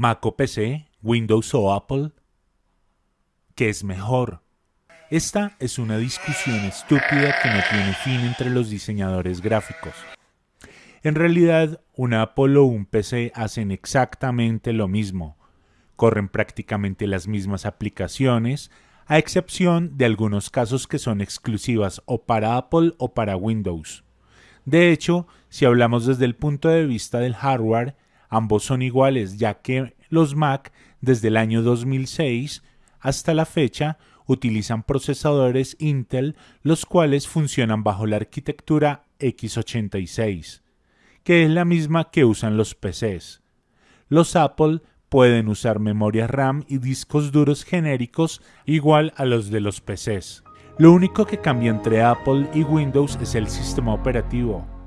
Mac o PC, Windows o Apple. ¿Qué es mejor? Esta es una discusión estúpida que no tiene fin entre los diseñadores gráficos. En realidad, un Apple o un PC hacen exactamente lo mismo. Corren prácticamente las mismas aplicaciones, a excepción de algunos casos que son exclusivas o para Apple o para Windows. De hecho, si hablamos desde el punto de vista del hardware, ambos son iguales ya que los Mac desde el año 2006 hasta la fecha utilizan procesadores Intel los cuales funcionan bajo la arquitectura x86, que es la misma que usan los PCs. Los Apple pueden usar memoria RAM y discos duros genéricos igual a los de los PCs. Lo único que cambia entre Apple y Windows es el sistema operativo.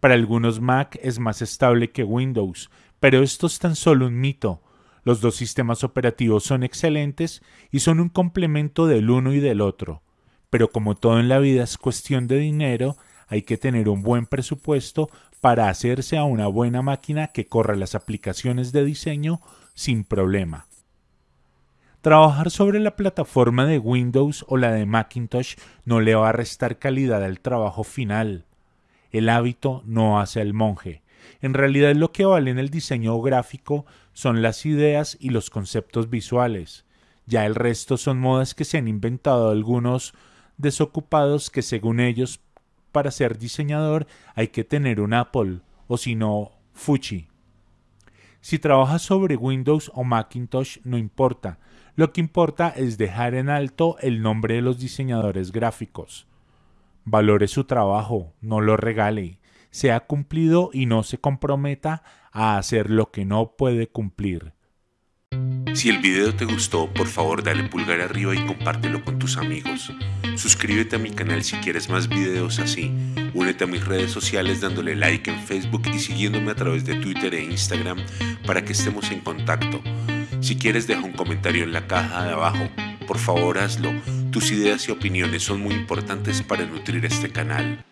Para algunos Mac es más estable que Windows, pero esto es tan solo un mito. Los dos sistemas operativos son excelentes y son un complemento del uno y del otro. Pero como todo en la vida es cuestión de dinero, hay que tener un buen presupuesto para hacerse a una buena máquina que corra las aplicaciones de diseño sin problema. Trabajar sobre la plataforma de Windows o la de Macintosh no le va a restar calidad al trabajo final. El hábito no hace al monje. En realidad lo que vale en el diseño gráfico son las ideas y los conceptos visuales. Ya el resto son modas que se han inventado algunos desocupados que según ellos para ser diseñador hay que tener un Apple o si no Fuji. Si trabajas sobre Windows o Macintosh no importa, lo que importa es dejar en alto el nombre de los diseñadores gráficos. Valore su trabajo, no lo regale, sea cumplido y no se comprometa a hacer lo que no puede cumplir. Si el video te gustó, por favor dale pulgar arriba y compártelo con tus amigos. Suscríbete a mi canal si quieres más videos así. Únete a mis redes sociales dándole like en Facebook y siguiéndome a través de Twitter e Instagram para que estemos en contacto. Si quieres deja un comentario en la caja de abajo. Por favor hazlo. Tus ideas y opiniones son muy importantes para nutrir este canal.